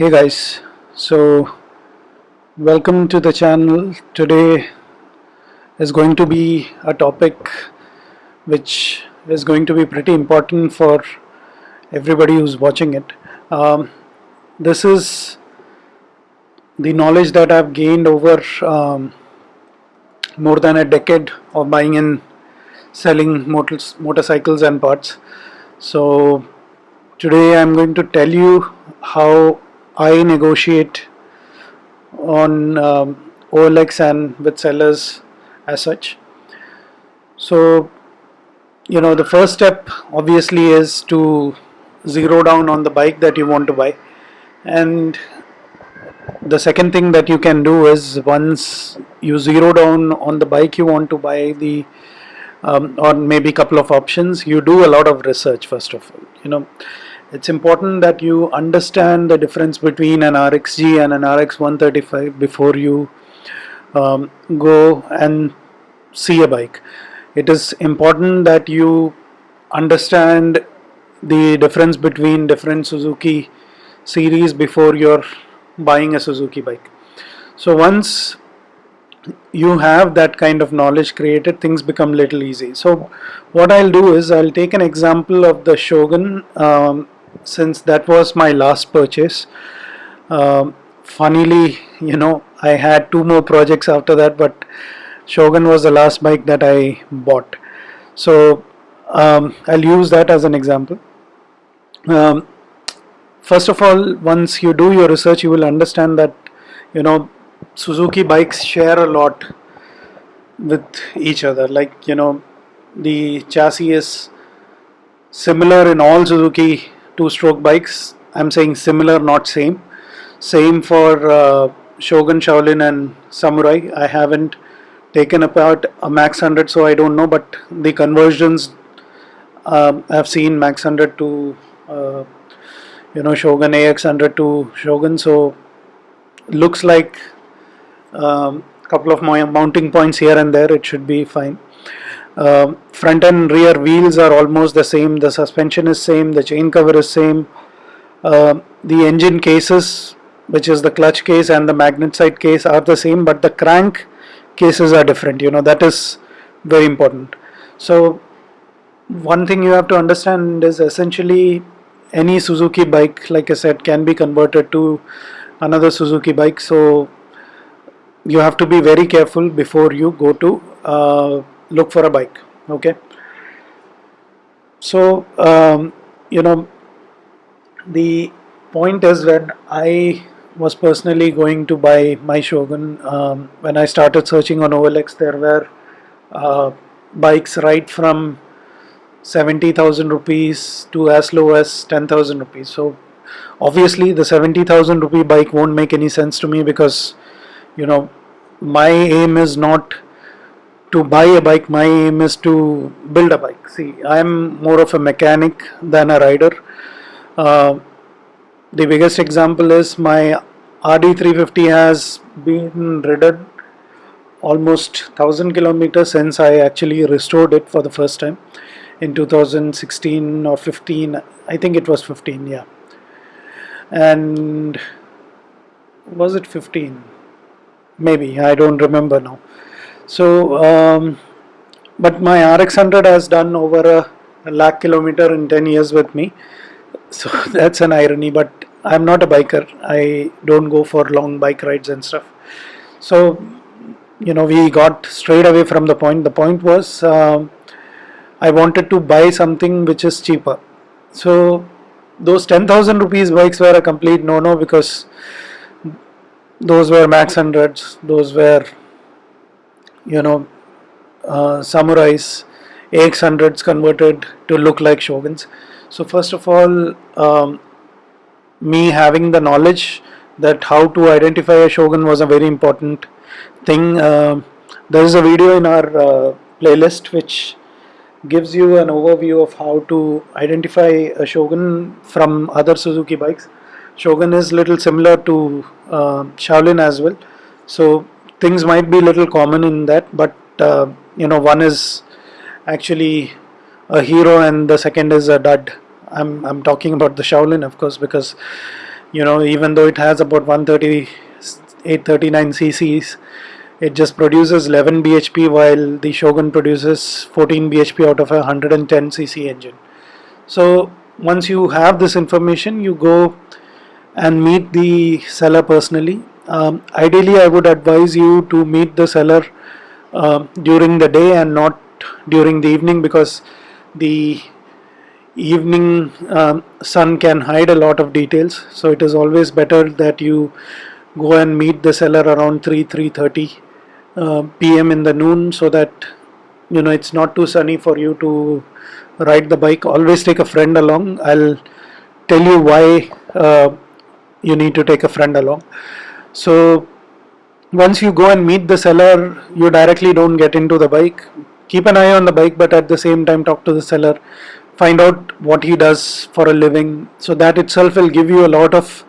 hey guys so welcome to the channel. Today is going to be a topic which is going to be pretty important for everybody who's watching it. Um, this is the knowledge that I've gained over um, more than a decade of buying and selling motors, motorcycles and parts. So today I'm going to tell you how I negotiate on um, OLX and with sellers as such. So you know the first step obviously is to zero down on the bike that you want to buy. And the second thing that you can do is once you zero down on the bike you want to buy the um, or maybe couple of options you do a lot of research first of all you know it's important that you understand the difference between an RXG and an RX 135 before you um, go and see a bike. It is important that you understand the difference between different Suzuki series before you're buying a Suzuki bike. So once you have that kind of knowledge created things become little easy. So what I'll do is I'll take an example of the Shogun um, since that was my last purchase um, funnily you know I had two more projects after that but Shogun was the last bike that I bought. So um, I'll use that as an example. Um, first of all once you do your research you will understand that you know Suzuki bikes share a lot with each other. Like you know the chassis is similar in all Suzuki two-stroke bikes. I'm saying similar not same. Same for uh, Shogun Shaolin and Samurai. I haven't taken apart a Max 100 so I don't know but the conversions um, I've seen Max 100 to uh, you know Shogun AX 100 to Shogun. So looks like a um, couple of mounting points here and there. It should be fine uh, front and rear wheels are almost the same. The suspension is same. The chain cover is same. Uh, the engine cases which is the clutch case and the magnet side case are the same but the crank cases are different. You know that is very important. So one thing you have to understand is essentially any Suzuki bike like I said can be converted to another Suzuki bike. So you have to be very careful before you go to uh, look for a bike okay? So um, you know the point is when I was personally going to buy my Shogun um, when I started searching on OLX there were uh, bikes right from 70,000 rupees to as low as 10,000 rupees. So obviously the 70,000 rupee bike won't make any sense to me because you know my aim is not to buy a bike my aim is to build a bike. See I'm more of a mechanic than a rider. Uh, the biggest example is my RD350 has been ridden almost 1000 kilometers since I actually restored it for the first time in 2016 or 15 I think it was 15 yeah. And was it 15 maybe I don't remember now so um, but my RX100 has done over a, a lakh kilometer in 10 years with me. So that's an irony but I'm not a biker. I don't go for long bike rides and stuff. So you know we got straight away from the point. The point was um, I wanted to buy something which is cheaper. So those 10,000 rupees bikes were a complete no-no because those were max hundreds, those were you know uh, samurais, AX hundreds converted to look like shoguns. So first of all, um, me having the knowledge that how to identify a shogun was a very important thing. Uh, there is a video in our uh, playlist which gives you an overview of how to identify a Shogun from other Suzuki bikes. Shogun is little similar to uh, Shaolin as well. So things might be a little common in that but uh, you know one is actually a hero and the second is a dud. I'm, I'm talking about the Shaolin of course because you know even though it has about 130 839 cc's it just produces 11 bhp while the shogun produces 14 bhp out of a 110 cc engine so once you have this information you go and meet the seller personally um, ideally I would advise you to meet the seller uh, during the day and not during the evening because the evening um, sun can hide a lot of details. So it is always better that you go and meet the seller around 3 3:30 uh, pm in the noon so that you know it's not too sunny for you to ride the bike. Always take a friend along. I'll tell you why uh, you need to take a friend along so once you go and meet the seller you directly don't get into the bike. Keep an eye on the bike but at the same time talk to the seller. Find out what he does for a living. So that itself will give you a lot of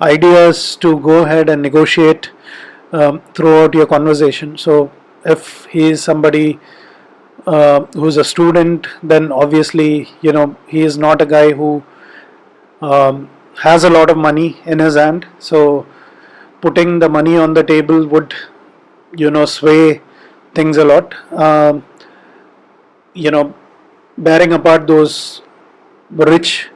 ideas to go ahead and negotiate um, throughout your conversation. So if he is somebody uh, who's a student then obviously you know he is not a guy who um, has a lot of money in his hand. So putting the money on the table would you know sway things a lot. Um, you know bearing apart those rich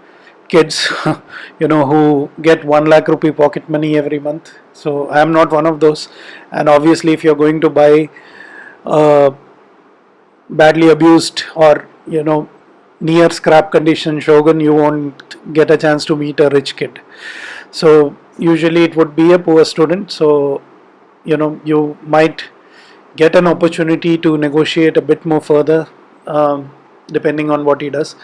kids you know who get 1 lakh rupee pocket money every month. So I am not one of those. And obviously if you're going to buy uh, badly abused or you know near scrap condition Shogun you won't get a chance to meet a rich kid so usually it would be a poor student. So you know you might get an opportunity to negotiate a bit more further um, depending on what he does.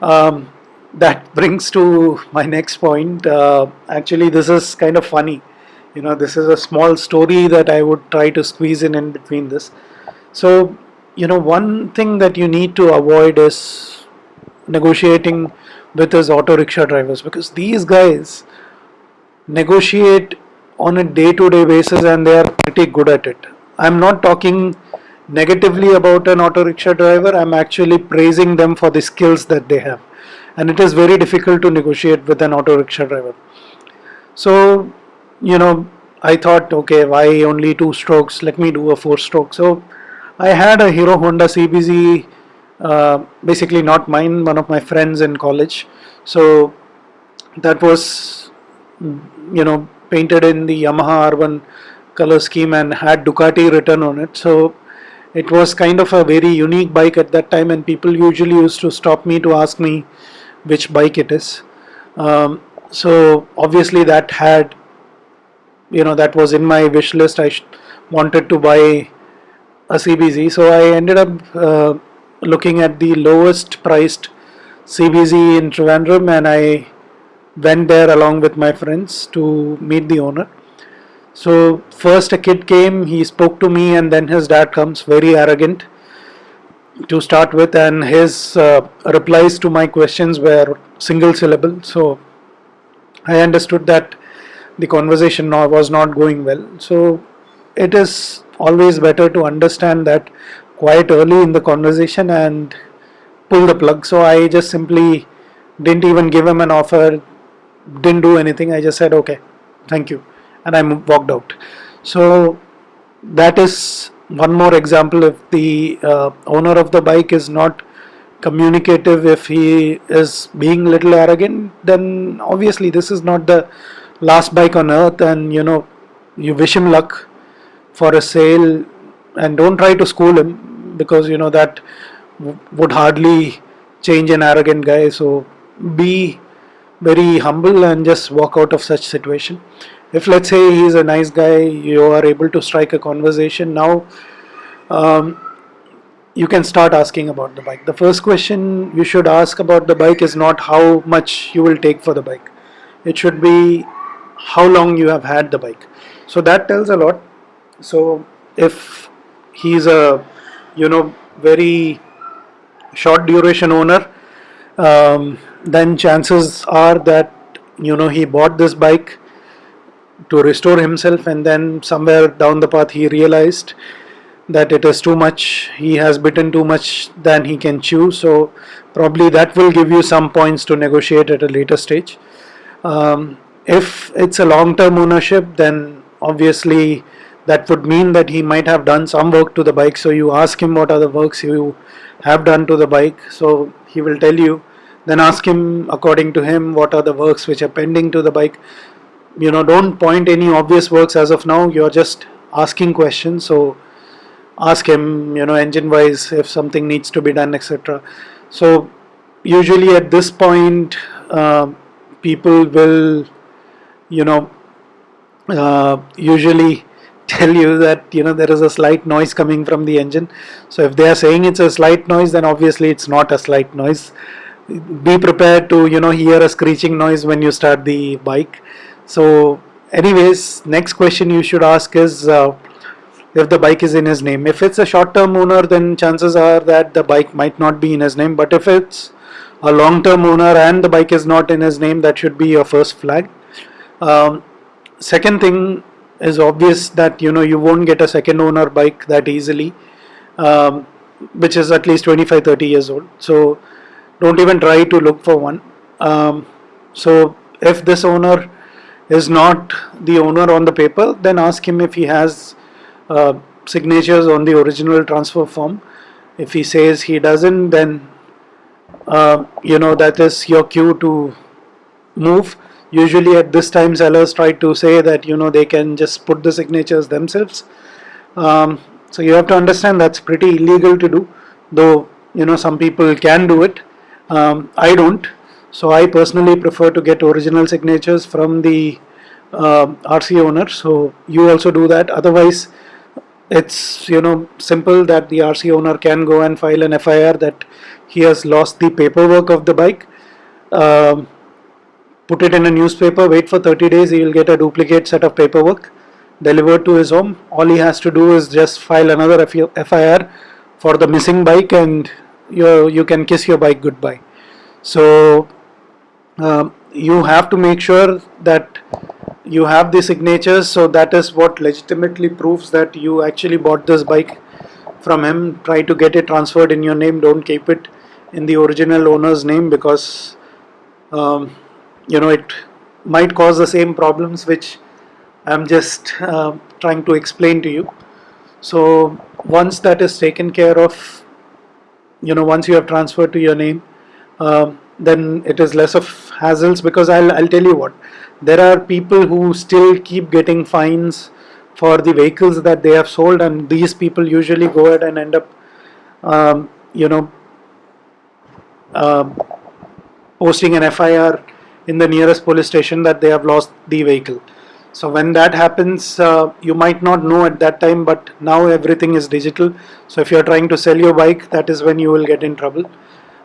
Um, that brings to my next point. Uh, actually this is kind of funny. You know this is a small story that I would try to squeeze in in between this. So you know one thing that you need to avoid is negotiating with his auto rickshaw drivers because these guys negotiate on a day-to-day -day basis and they are pretty good at it. I'm not talking negatively about an auto rickshaw driver, I'm actually praising them for the skills that they have. And it is very difficult to negotiate with an auto rickshaw driver. So, you know, I thought, okay, why only two strokes? Let me do a four stroke. So I had a Hero Honda CBZ, uh, basically not mine, one of my friends in college. So that was, you know, painted in the Yamaha R1 color scheme and had Ducati written on it. So it was kind of a very unique bike at that time and people usually used to stop me to ask me which bike it is. Um, so obviously that had, you know, that was in my wish list. I wanted to buy a CBZ. So I ended up uh, looking at the lowest priced CBZ in Trivandrum and I went there along with my friends to meet the owner. So first a kid came, he spoke to me and then his dad comes very arrogant to start with and his uh, replies to my questions were single syllable. So I understood that the conversation was not going well. So it is always better to understand that quite early in the conversation and pull the plug so I just simply didn't even give him an offer didn't do anything I just said okay thank you and I walked out. So that is one more example if the uh, owner of the bike is not communicative if he is being little arrogant then obviously this is not the last bike on earth and you know you wish him luck for a sale and don't try to school him because you know that would hardly change an arrogant guy. So be very humble and just walk out of such situation. If let's say he's a nice guy you are able to strike a conversation now um, you can start asking about the bike. The first question you should ask about the bike is not how much you will take for the bike. It should be how long you have had the bike. So that tells a lot. So if he's a you know very short duration owner um, then chances are that you know he bought this bike to restore himself and then somewhere down the path he realized that it is too much he has bitten too much than he can chew. So probably that will give you some points to negotiate at a later stage. Um, if it's a long-term ownership then obviously that would mean that he might have done some work to the bike. So you ask him what are the works you have done to the bike. So he will tell you then ask him according to him what are the works which are pending to the bike. You know don't point any obvious works as of now. You're just asking questions. So ask him you know engine wise if something needs to be done etc so usually at this point uh, people will you know uh, usually tell you that you know there is a slight noise coming from the engine. So if they are saying it's a slight noise then obviously it's not a slight noise be prepared to you know hear a screeching noise when you start the bike. So anyways next question you should ask is uh, if the bike is in his name. If it's a short-term owner then chances are that the bike might not be in his name. But if it's a long-term owner and the bike is not in his name that should be your first flag. Um, second thing is obvious that you know you won't get a second owner bike that easily um, which is at least 25 30 years old. So don't even try to look for one. Um, so if this owner is not the owner on the paper then ask him if he has uh, signatures on the original transfer form. If he says he doesn't then uh, you know that is your cue to move. Usually at this time sellers try to say that you know they can just put the signatures themselves. Um, so you have to understand that's pretty illegal to do though you know some people can do it um, I don't. So I personally prefer to get original signatures from the uh, RC owner. So you also do that. Otherwise it's you know simple that the RC owner can go and file an FIR that he has lost the paperwork of the bike. Um, put it in a newspaper, wait for 30 days, he will get a duplicate set of paperwork delivered to his home. All he has to do is just file another FIR for the missing bike and you, you can kiss your bike goodbye. So um, you have to make sure that you have the signatures so that is what legitimately proves that you actually bought this bike from him. Try to get it transferred in your name. Don't keep it in the original owner's name because um, you know it might cause the same problems which I'm just uh, trying to explain to you. So once that is taken care of you know once you have transferred to your name uh, then it is less of hassles because I'll, I'll tell you what there are people who still keep getting fines for the vehicles that they have sold and these people usually go ahead and end up um, you know uh, posting an FIR in the nearest police station that they have lost the vehicle. So when that happens, uh, you might not know at that time, but now everything is digital. So if you're trying to sell your bike, that is when you will get in trouble.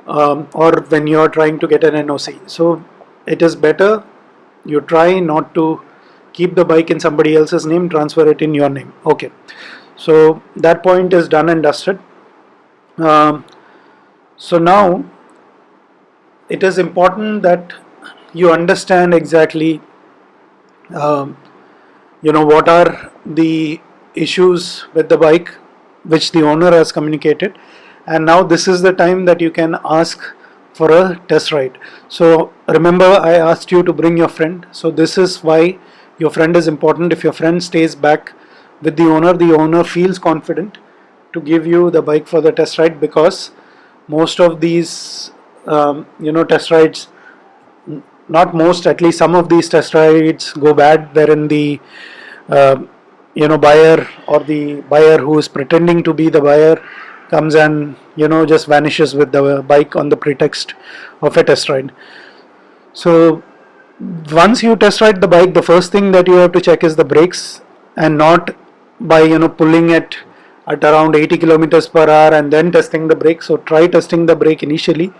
Um, or when you're trying to get an NOC. So it is better you try not to keep the bike in somebody else's name, transfer it in your name. Okay. So that point is done and dusted. Um, so now it is important that you understand exactly um, you know what are the issues with the bike which the owner has communicated? And now this is the time that you can ask for a test ride. So remember I asked you to bring your friend. So this is why your friend is important. If your friend stays back with the owner the owner feels confident to give you the bike for the test ride because most of these um, you know test rides not most, at least some of these test rides go bad wherein the uh, you know buyer or the buyer who is pretending to be the buyer comes and you know just vanishes with the bike on the pretext of a test ride. So once you test ride the bike, the first thing that you have to check is the brakes and not by you know pulling it at around 80 kilometers per hour and then testing the brake. So try testing the brake initially.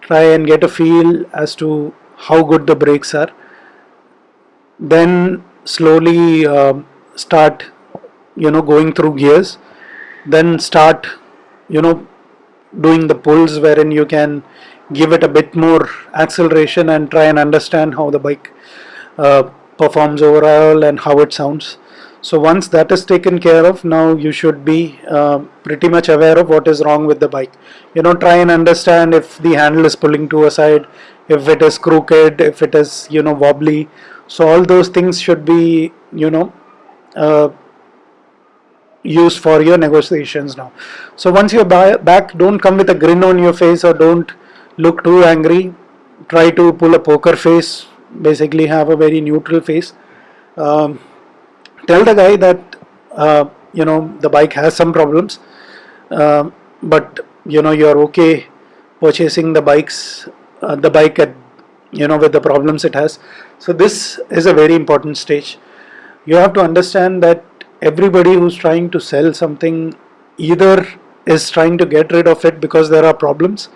Try and get a feel as to how good the brakes are then slowly uh, start you know going through gears then start you know doing the pulls wherein you can give it a bit more acceleration and try and understand how the bike uh, performs overall and how it sounds. So once that is taken care of now you should be uh, pretty much aware of what is wrong with the bike. You know try and understand if the handle is pulling to a side if it is crooked if it is you know wobbly. So all those things should be you know uh, used for your negotiations now. So once you're back don't come with a grin on your face or don't look too angry. Try to pull a poker face basically have a very neutral face. Um, tell the guy that uh, you know the bike has some problems uh, but you know you're okay purchasing the bikes uh, the bike at you know with the problems it has. So this is a very important stage. You have to understand that everybody who's trying to sell something either is trying to get rid of it because there are problems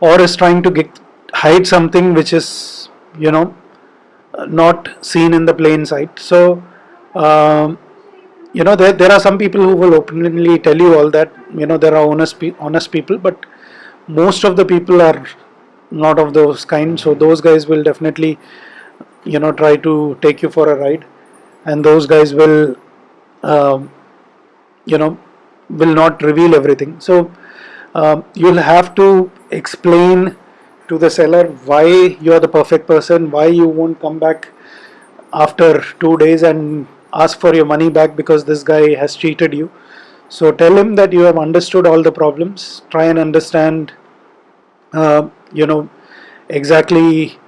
or is trying to get hide something which is you know not seen in the plain sight. So um, you know there, there are some people who will openly tell you all that you know there are honest pe honest people but most of the people are not of those kind. So those guys will definitely you know try to take you for a ride. And those guys will um, you know will not reveal everything. So um, you'll have to explain to the seller why you are the perfect person why you won't come back after two days and ask for your money back because this guy has cheated you. So tell him that you have understood all the problems. Try and understand uh, you know exactly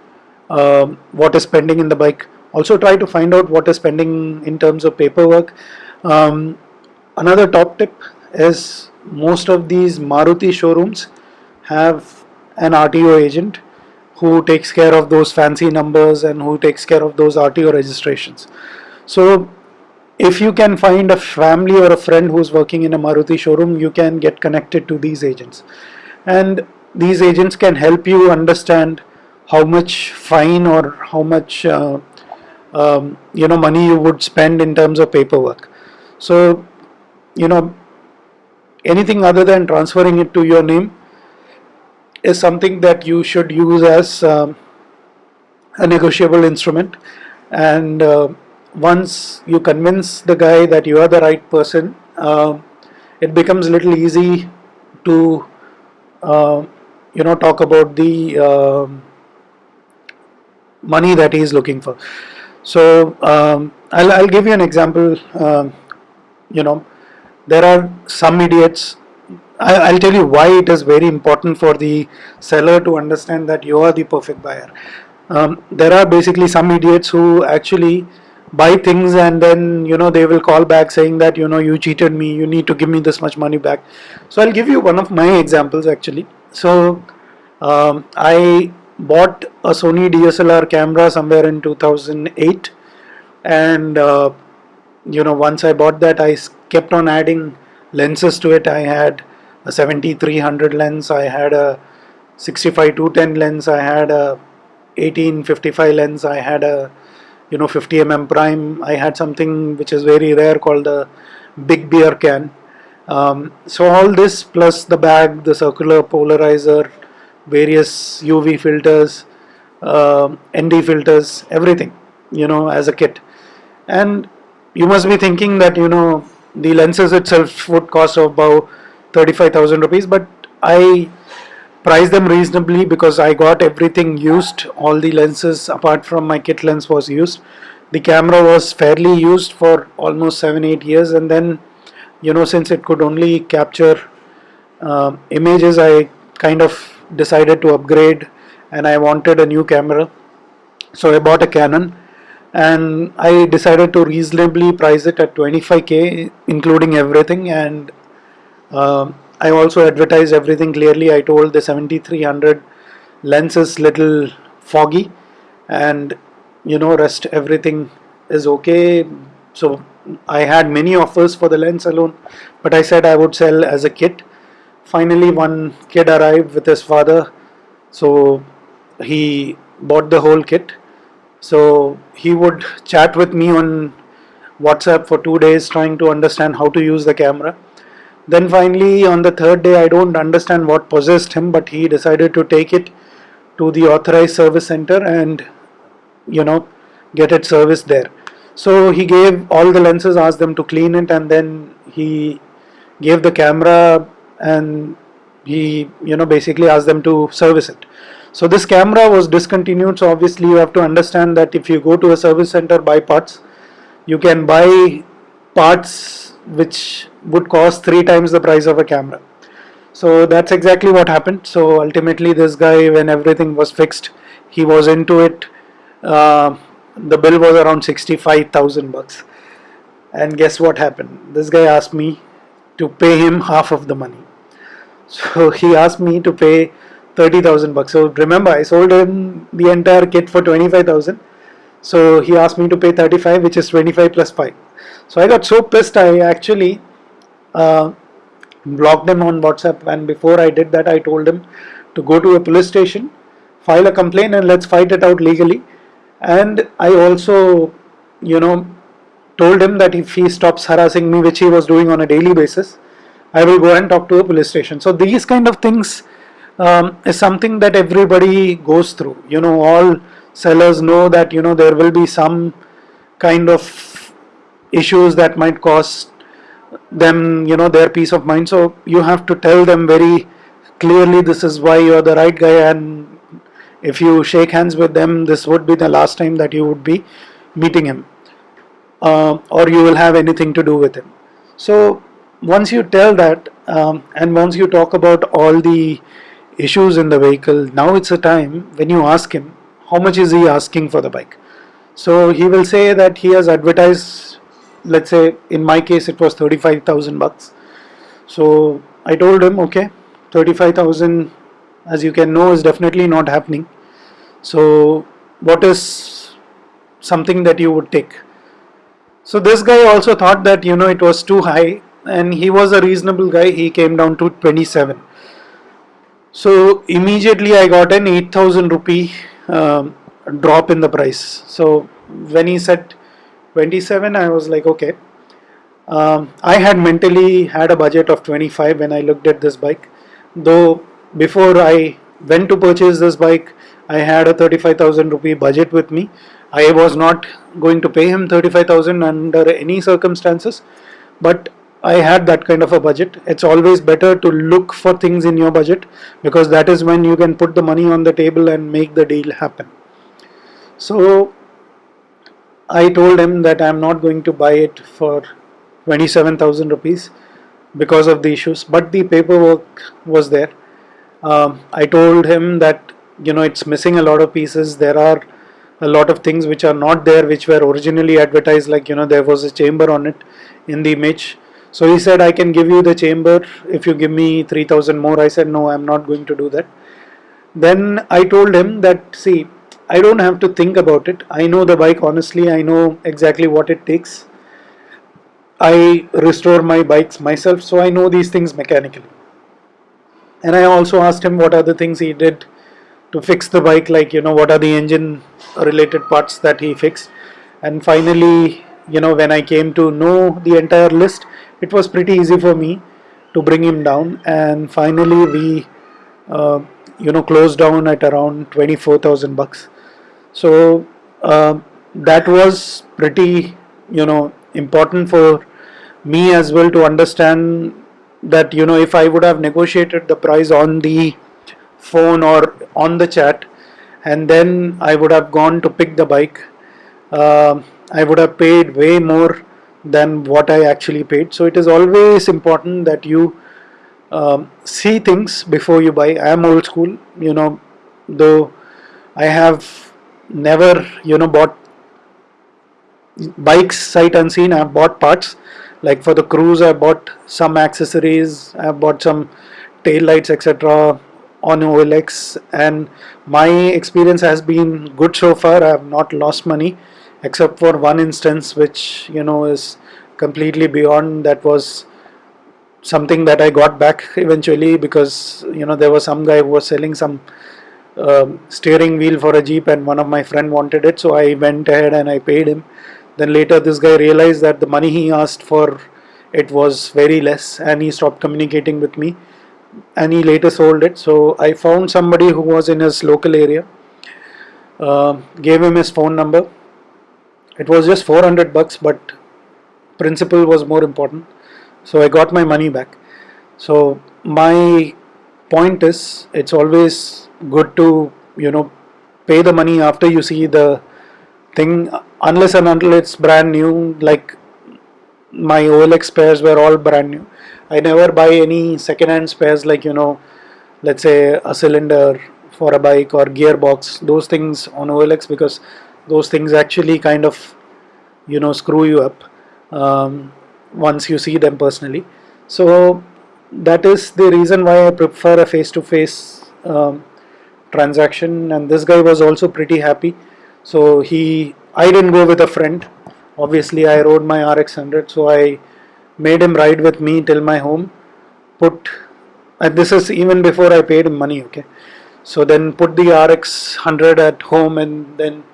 uh, what is pending in the bike. Also try to find out what is pending in terms of paperwork. Um, another top tip is most of these Maruti showrooms have an RTO agent who takes care of those fancy numbers and who takes care of those RTO registrations. So if you can find a family or a friend who's working in a Maruti showroom you can get connected to these agents. And these agents can help you understand how much fine or how much uh, um, you know money you would spend in terms of paperwork. So you know anything other than transferring it to your name is something that you should use as um, a negotiable instrument. And uh, once you convince the guy that you are the right person uh, it becomes a little easy to uh, you know talk about the um, money that he is looking for. So um, I'll, I'll give you an example um, you know there are some idiots I, will tell you why it is very important for the seller to understand that you are the perfect buyer. Um, there are basically some idiots who actually buy things and then you know they will call back saying that you know you cheated me you need to give me this much money back. So I'll give you one of my examples actually so um, I bought a Sony DSLR camera somewhere in 2008 and uh, you know once I bought that I kept on adding lenses to it. I had a 70-300 lens I had a 65-210 lens I had a 18-55 lens I had a you know 50 mm prime. I had something which is very rare called the big beer can um, so all this plus the bag the circular polarizer various UV filters uh, ND filters everything you know as a kit. And you must be thinking that you know the lenses itself would cost about 35,000 rupees but I priced them reasonably because I got everything used. All the lenses apart from my kit lens was used. The camera was fairly used for almost 7-8 years and then you know since it could only capture uh, images I kind of decided to upgrade and I wanted a new camera. So I bought a Canon and I decided to reasonably price it at 25k including everything. And uh, I also advertised everything clearly. I told the 7300 lens is little foggy and you know rest everything is okay. So I had many offers for the lens alone but I said I would sell as a kit finally one kid arrived with his father so he bought the whole kit. So he would chat with me on whatsapp for two days trying to understand how to use the camera. Then finally on the third day I don't understand what possessed him but he decided to take it to the authorized service center and you know get it serviced there so he gave all the lenses asked them to clean it and then he gave the camera and he you know basically asked them to service it. So this camera was discontinued so obviously you have to understand that if you go to a service center buy parts you can buy parts which would cost three times the price of a camera. So that's exactly what happened. So ultimately this guy when everything was fixed he was into it uh, the bill was around 65,000 bucks and guess what happened this guy asked me to pay him half of the money so he asked me to pay 30,000 bucks. So remember, I sold him the entire kit for 25,000. So he asked me to pay 35, which is 25 plus 5. So I got so pissed, I actually uh, blocked him on WhatsApp. And before I did that, I told him to go to a police station, file a complaint, and let's fight it out legally. And I also, you know, told him that if he stops harassing me, which he was doing on a daily basis, I will go and talk to a police station. So these kind of things um, is something that everybody goes through. You know, all sellers know that you know there will be some kind of issues that might cost them you know their peace of mind. So you have to tell them very clearly this is why you are the right guy and if you shake hands with them this would be the last time that you would be meeting him uh, or you will have anything to do with him. So once you tell that um, and once you talk about all the issues in the vehicle now it's a time when you ask him how much is he asking for the bike so he will say that he has advertised let's say in my case it was 35,000 bucks so I told him okay 35,000 as you can know is definitely not happening. So what is something that you would take? So this guy also thought that you know it was too high and he was a reasonable guy. He came down to 27 so immediately I got an 8000 rupee um, drop in the price. So when he said 27 I was like okay. Um, I had mentally had a budget of 25 when I looked at this bike. Though before I went to purchase this bike I had a 35,000 rupee budget with me I was not going to pay him 35,000 under any circumstances but I had that kind of a budget. It's always better to look for things in your budget because that is when you can put the money on the table and make the deal happen. So I told him that I'm not going to buy it for 27,000 rupees because of the issues, but the paperwork was there. Um, I told him that you know it's missing a lot of pieces. There are a lot of things which are not there, which were originally advertised, like you know there was a chamber on it in the image so he said, I can give you the chamber if you give me 3000 more. I said, no, I'm not going to do that. Then I told him that, see, I don't have to think about it. I know the bike honestly. I know exactly what it takes. I restore my bikes myself, so I know these things mechanically. And I also asked him what are the things he did to fix the bike, like, you know, what are the engine related parts that he fixed. And finally, you know, when I came to know the entire list, it was pretty easy for me to bring him down and finally we uh, you know closed down at around 24,000 bucks so uh, that was pretty you know important for me as well to understand that you know if I would have negotiated the price on the phone or on the chat and then I would have gone to pick the bike uh, I would have paid way more than what I actually paid. So it is always important that you um, see things before you buy. I am old school, you know, though I have never, you know, bought bikes sight unseen. I have bought parts. Like for the cruise, I bought some accessories. I bought some tail lights, etc. on OLX, and my experience has been good so far. I have not lost money except for one instance which you know is completely beyond that was something that I got back eventually because you know there was some guy who was selling some uh, steering wheel for a jeep and one of my friend wanted it so I went ahead and I paid him then later this guy realized that the money he asked for it was very less and he stopped communicating with me. And he later sold it. So I found somebody who was in his local area uh, gave him his phone number. It was just 400 bucks but principle was more important. So I got my money back. So my point is it's always good to you know pay the money after you see the thing unless and until it's brand new like my OLX spares were all brand new. I never buy any second-hand spares like you know let's say a cylinder for a bike or gearbox those things on OLX because those things actually kind of you know screw you up um, once you see them personally. So that is the reason why I prefer a face-to-face -face, um, transaction and this guy was also pretty happy so he I didn't go with a friend. Obviously I rode my RX 100 so I made him ride with me till my home put and this is even before I paid him money okay? So then put the RX 100 at home and then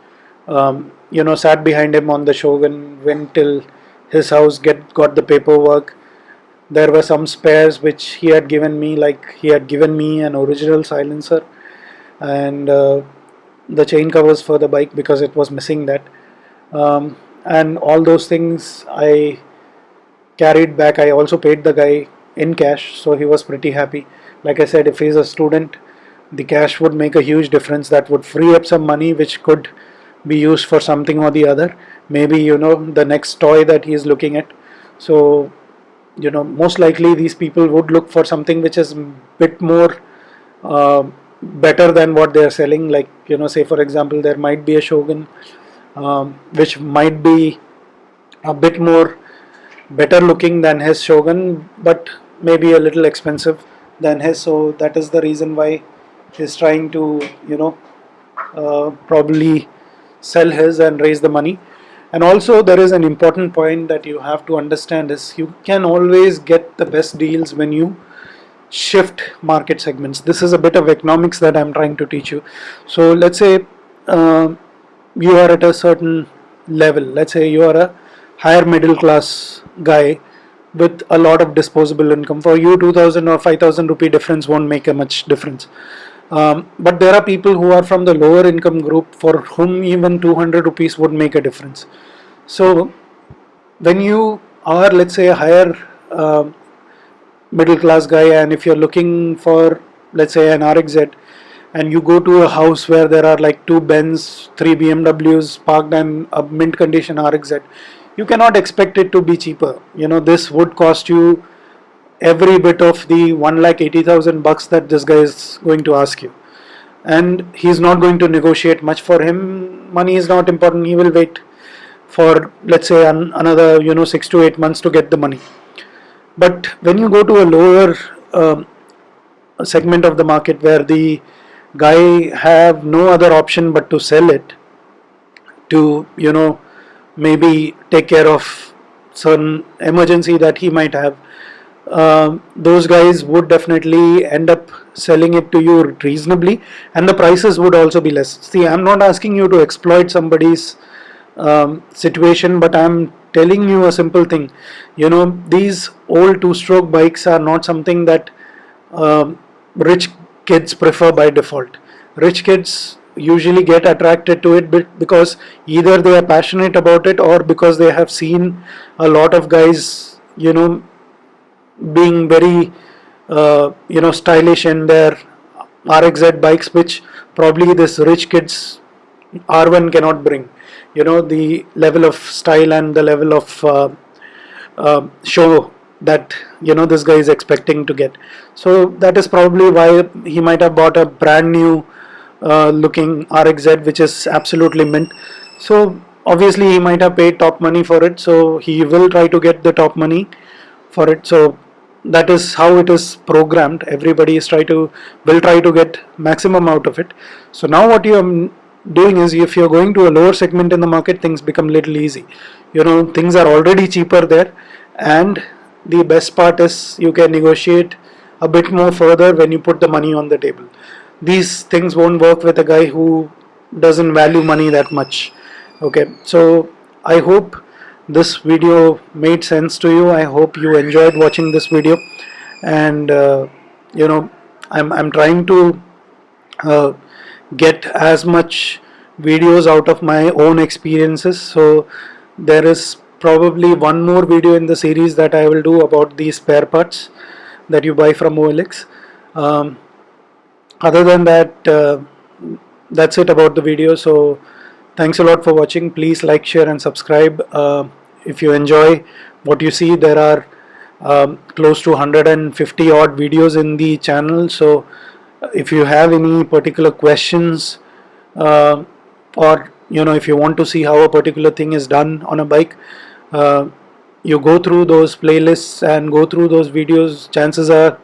um, you know sat behind him on the Shogun went till his house get got the paperwork. There were some spares which he had given me like he had given me an original silencer. And uh, the chain covers for the bike because it was missing that. Um, and all those things I carried back. I also paid the guy in cash so he was pretty happy. Like I said if he's a student the cash would make a huge difference that would free up some money which could be used for something or the other. Maybe you know the next toy that he is looking at. So you know most likely these people would look for something which is bit more uh, better than what they are selling. Like you know say for example there might be a Shogun um, which might be a bit more better looking than his Shogun but maybe a little expensive than his. So that is the reason why he's trying to you know uh, probably sell his and raise the money. And also there is an important point that you have to understand is you can always get the best deals when you shift market segments. This is a bit of economics that I'm trying to teach you. So let's say uh, you are at a certain level. Let's say you are a higher middle class guy with a lot of disposable income. For you 2000 or 5000 rupee difference won't make a much difference. Um, but there are people who are from the lower income group for whom even 200 rupees would make a difference. So when you are let's say a higher uh, middle class guy and if you're looking for let's say an RXZ and you go to a house where there are like two Benz, three BMWs parked and a mint condition RXZ you cannot expect it to be cheaper. You know this would cost you every bit of the 1 lakh 80,000 bucks that this guy is going to ask you. And he's not going to negotiate much for him. Money is not important. He will wait for let's say an, another you know 6 to 8 months to get the money but when you go to a lower um, segment of the market where the guy have no other option but to sell it to you know maybe take care of certain emergency that he might have uh, those guys would definitely end up selling it to you reasonably and the prices would also be less. See i'm not asking you to exploit somebody's um, situation but i'm telling you a simple thing. You know these old two-stroke bikes are not something that um, rich kids prefer by default. Rich kids usually get attracted to it because either they are passionate about it or because they have seen a lot of guys you know being very uh, you know stylish in their RXZ bikes which probably this rich kids R1 cannot bring. You know the level of style and the level of uh, uh, show that you know this guy is expecting to get. So that is probably why he might have bought a brand new uh, looking RXZ which is absolutely mint. So obviously he might have paid top money for it so he will try to get the top money for it. So that is how it is programmed. Everybody is try to will try to get maximum out of it. So now what you doing is if you're going to a lower segment in the market things become little easy. You know things are already cheaper there and the best part is you can negotiate a bit more further when you put the money on the table. These things won't work with a guy who doesn't value money that much. Okay so I hope this video made sense to you. I hope you enjoyed watching this video. And uh, you know I'm, I'm trying to uh, get as much videos out of my own experiences. So there is probably one more video in the series that I will do about these spare parts that you buy from OLX um, other than that uh, that's it about the video. So thanks a lot for watching. Please like share and subscribe. Uh, if you enjoy what you see there are um, close to 150 odd videos in the channel. So if you have any particular questions uh, or you know if you want to see how a particular thing is done on a bike uh, you go through those playlists and go through those videos. Chances are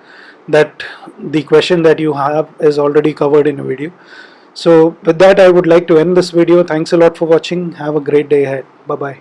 that the question that you have is already covered in a video. So with that I would like to end this video. Thanks a lot for watching. Have a great day ahead. Bye bye